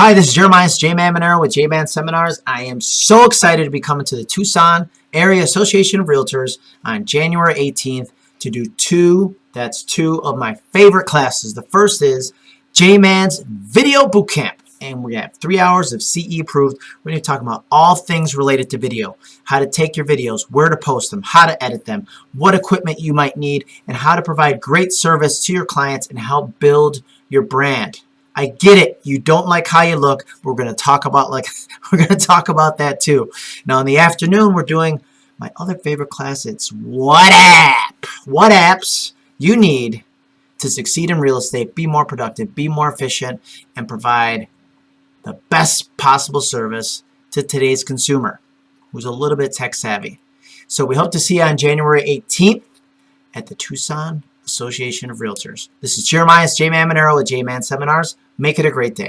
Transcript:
Hi, this is Jeremiah J Man Monero with J Man Seminars. I am so excited to be coming to the Tucson Area Association of Realtors on January 18th to do two, that's two of my favorite classes. The first is J Man's Video Bootcamp. And we have three hours of CE approved. We're going to talk about all things related to video. How to take your videos, where to post them, how to edit them, what equipment you might need, and how to provide great service to your clients and help build your brand. I get it. You don't like how you look. We're going to talk about like we're going to talk about that too. Now in the afternoon we're doing my other favorite class. It's what app? What apps you need to succeed in real estate, be more productive, be more efficient, and provide the best possible service to today's consumer who's a little bit tech savvy. So we hope to see you on January 18th at the Tucson Association of Realtors. This is Jeremiah J Man Monero with J Man Seminars. Make it a great day.